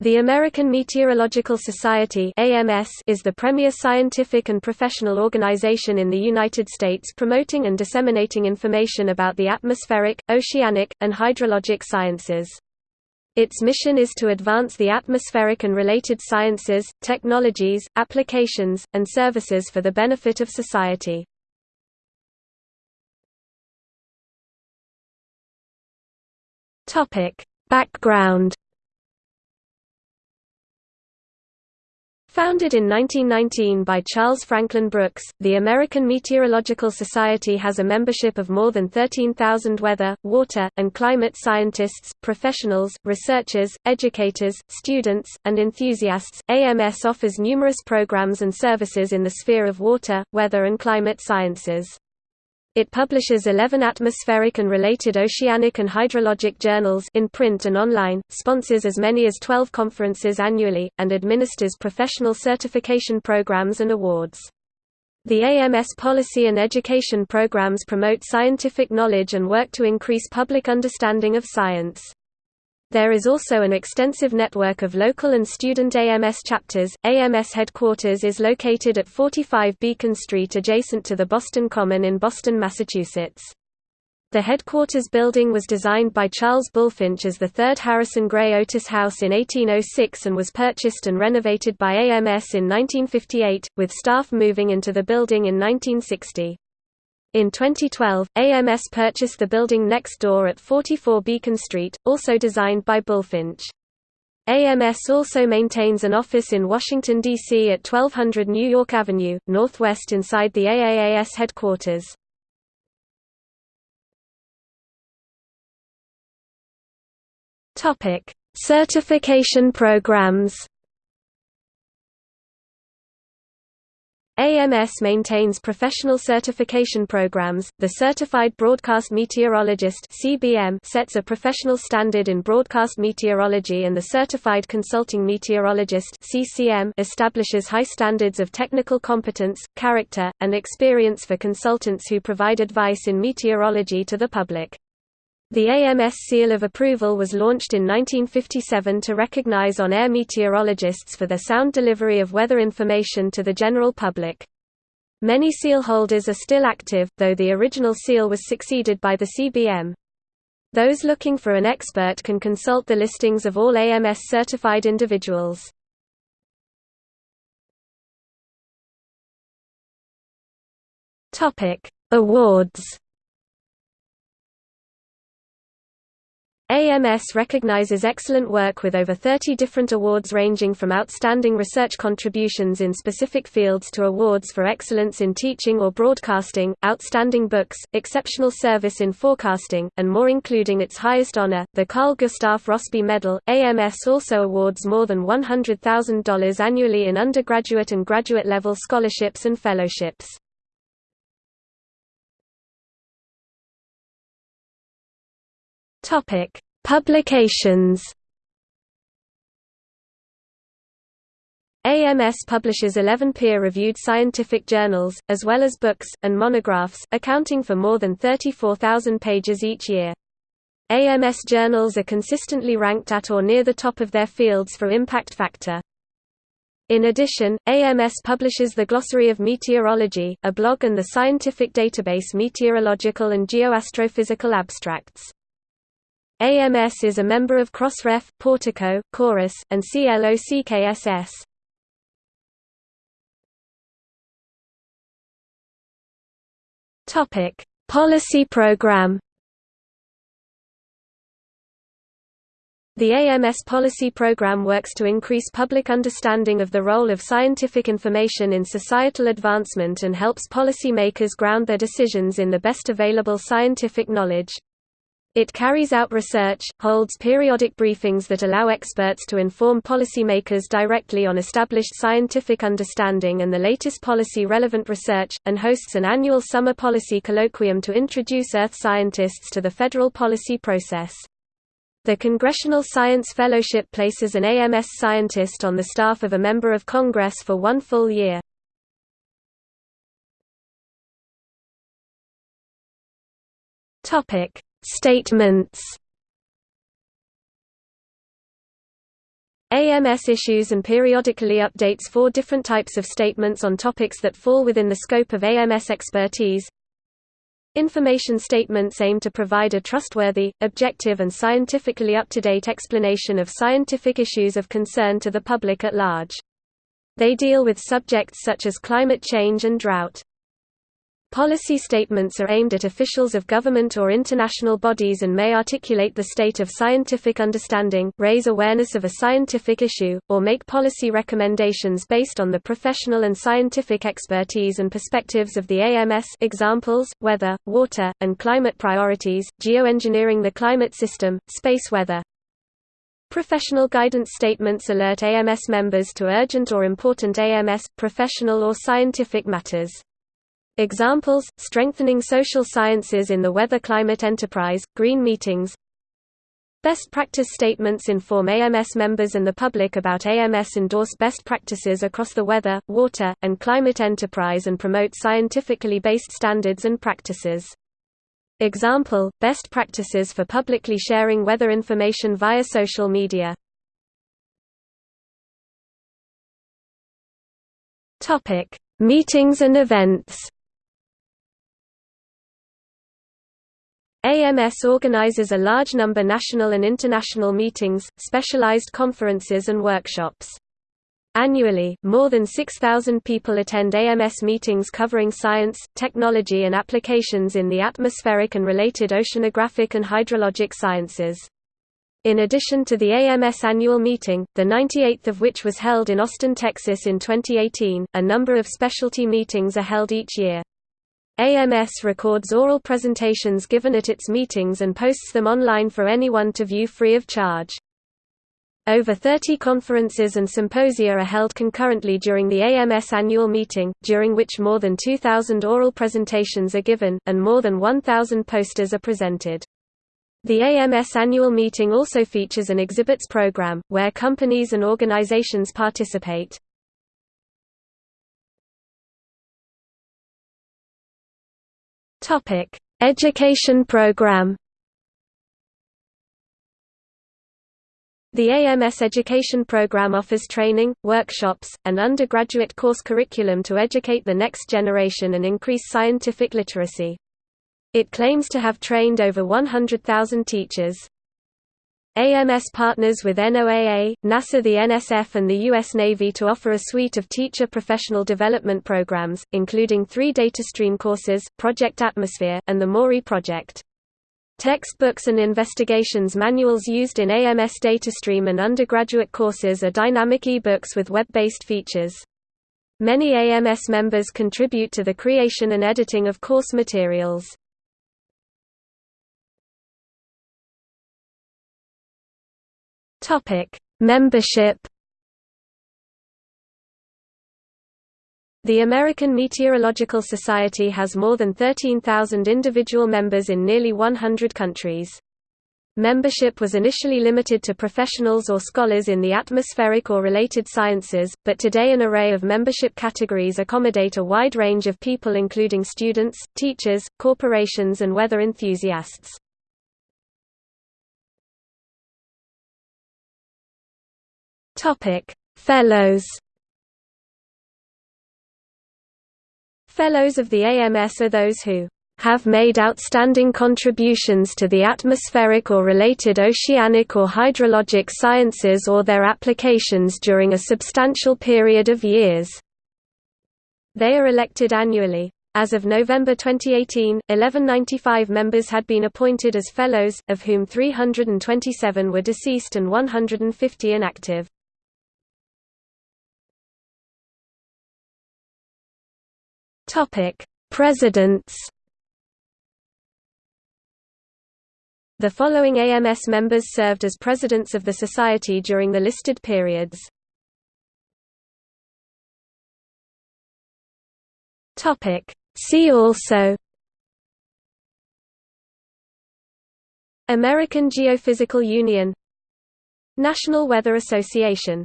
The American Meteorological Society (AMS) is the premier scientific and professional organization in the United States promoting and disseminating information about the atmospheric, oceanic, and hydrologic sciences. Its mission is to advance the atmospheric and related sciences, technologies, applications, and services for the benefit of society. Background Founded in 1919 by Charles Franklin Brooks, the American Meteorological Society has a membership of more than 13,000 weather, water, and climate scientists, professionals, researchers, educators, students, and enthusiasts. AMS offers numerous programs and services in the sphere of water, weather, and climate sciences. It publishes 11 atmospheric and related oceanic and hydrologic journals in print and online, sponsors as many as 12 conferences annually, and administers professional certification programs and awards. The AMS policy and education programs promote scientific knowledge and work to increase public understanding of science. There is also an extensive network of local and student AMS chapters. AMS headquarters is located at 45 Beacon Street adjacent to the Boston Common in Boston, Massachusetts. The headquarters building was designed by Charles Bulfinch as the third Harrison Gray Otis House in 1806 and was purchased and renovated by AMS in 1958, with staff moving into the building in 1960. In 2012, AMS purchased the building next door at 44 Beacon Street, also designed by Bulfinch. AMS also maintains an office in Washington, D.C. at 1200 New York Avenue, northwest inside the AAAS headquarters. Certification programs AMS maintains professional certification programs. The Certified Broadcast Meteorologist (CBM) sets a professional standard in broadcast meteorology and the Certified Consulting Meteorologist (CCM) establishes high standards of technical competence, character, and experience for consultants who provide advice in meteorology to the public. The AMS seal of approval was launched in 1957 to recognize on-air meteorologists for their sound delivery of weather information to the general public. Many seal holders are still active, though the original seal was succeeded by the CBM. Those looking for an expert can consult the listings of all AMS certified individuals. Awards AMS recognizes excellent work with over 30 different awards ranging from outstanding research contributions in specific fields to awards for excellence in teaching or broadcasting, outstanding books, exceptional service in forecasting, and more including its highest honor, the Carl Gustaf Rossby Medal. AMS also awards more than $100,000 annually in undergraduate and graduate level scholarships and fellowships. Topic: Publications. AMS publishes 11 peer-reviewed scientific journals, as well as books, and monographs, accounting for more than 34,000 pages each year. AMS journals are consistently ranked at or near the top of their fields for impact factor. In addition, AMS publishes the Glossary of Meteorology, a blog and the scientific database Meteorological and Geoastrophysical Abstracts. AMS is a member of Crossref, Portico, Chorus, and CLOCKSS. Topic: Policy Program. The AMS policy program works to increase public understanding of the role of scientific information in societal advancement and helps policymakers ground their decisions in the best available scientific knowledge. It carries out research, holds periodic briefings that allow experts to inform policymakers directly on established scientific understanding and the latest policy-relevant research, and hosts an annual summer policy colloquium to introduce Earth scientists to the federal policy process. The Congressional Science Fellowship places an AMS scientist on the staff of a member of Congress for one full year. Topic: Statements AMS issues and periodically updates four different types of statements on topics that fall within the scope of AMS expertise. Information statements aim to provide a trustworthy, objective and scientifically up-to-date explanation of scientific issues of concern to the public at large. They deal with subjects such as climate change and drought. Policy statements are aimed at officials of government or international bodies and may articulate the state of scientific understanding, raise awareness of a scientific issue, or make policy recommendations based on the professional and scientific expertise and perspectives of the AMS examples, weather, water, and climate priorities, geoengineering the climate system, space weather. Professional guidance statements alert AMS members to urgent or important AMS, professional or scientific matters. Examples, strengthening social sciences in the weather-climate enterprise, green meetings Best practice statements inform AMS members and the public about AMS endorse best practices across the weather, water, and climate enterprise and promote scientifically based standards and practices. Example, best practices for publicly sharing weather information via social media. Meetings and events AMS organizes a large number national and international meetings, specialized conferences and workshops. Annually, more than 6,000 people attend AMS meetings covering science, technology and applications in the atmospheric and related oceanographic and hydrologic sciences. In addition to the AMS annual meeting, the 98th of which was held in Austin, Texas in 2018, a number of specialty meetings are held each year. AMS records oral presentations given at its meetings and posts them online for anyone to view free of charge. Over 30 conferences and symposia are held concurrently during the AMS annual meeting, during which more than 2,000 oral presentations are given, and more than 1,000 posters are presented. The AMS annual meeting also features an exhibits program, where companies and organizations participate. Topic: Education program. The AMS education program offers training, workshops, and undergraduate course curriculum to educate the next generation and increase scientific literacy. It claims to have trained over 100,000 teachers. AMS partners with NOAA, NASA the NSF and the U.S. Navy to offer a suite of teacher professional development programs, including three DataStreme courses, Project Atmosphere, and the Maury project. Textbooks and investigations manuals used in AMS DataStreme and undergraduate courses are dynamic e-books with web-based features. Many AMS members contribute to the creation and editing of course materials. Topic: Membership. The American Meteorological Society has more than 13,000 individual members in nearly 100 countries. Membership was initially limited to professionals or scholars in the atmospheric or related sciences, but today an array of membership categories accommodate a wide range of people including students, teachers, corporations and weather enthusiasts. Topic: Fellows. Fellows of the AMS are those who have made outstanding contributions to the atmospheric or related oceanic or hydrologic sciences or their applications during a substantial period of years. They are elected annually. As of November 2018, 1195 members had been appointed as fellows, of whom 327 were deceased and 150 inactive. Topic: Presidents. The following AMS members served as presidents of the society during the listed periods. Topic: See also American Geophysical Union National Weather Association